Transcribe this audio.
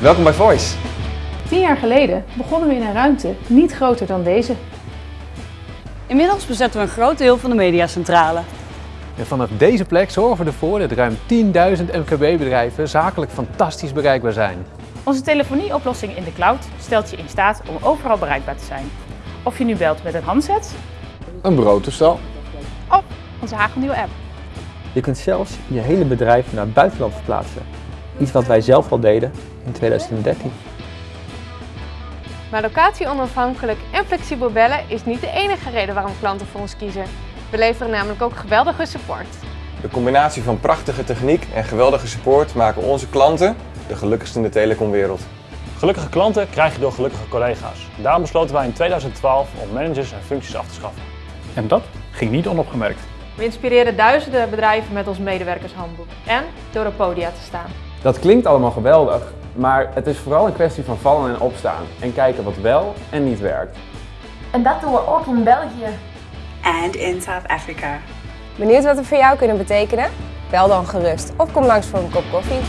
Welkom bij Voice. Tien jaar geleden begonnen we in een ruimte niet groter dan deze. Inmiddels bezetten we een groot deel van de mediacentrale. En vanaf deze plek zorgen we ervoor dat ruim 10.000 MKB-bedrijven zakelijk fantastisch bereikbaar zijn. Onze telefonieoplossing in de cloud stelt je in staat om overal bereikbaar te zijn. Of je nu belt met een handset Een bureautoestel. of onze hagelnieuwe app. Je kunt zelfs je hele bedrijf naar het buitenland verplaatsen. Iets wat wij zelf al deden in 2013. Maar locatie onafhankelijk en flexibel bellen is niet de enige reden waarom klanten voor ons kiezen. We leveren namelijk ook geweldige support. De combinatie van prachtige techniek en geweldige support maken onze klanten de gelukkigste in de telecomwereld. Gelukkige klanten krijg je door gelukkige collega's. Daarom besloten wij in 2012 om managers en functies af te schaffen. En dat ging niet onopgemerkt. We inspireren duizenden bedrijven met ons medewerkershandboek en door op podia te staan. Dat klinkt allemaal geweldig, maar het is vooral een kwestie van vallen en opstaan en kijken wat wel en niet werkt. En dat doen we ook in België. And in South Africa. Benieuwd wat we voor jou kunnen betekenen? Bel dan gerust of kom langs voor een kop koffie.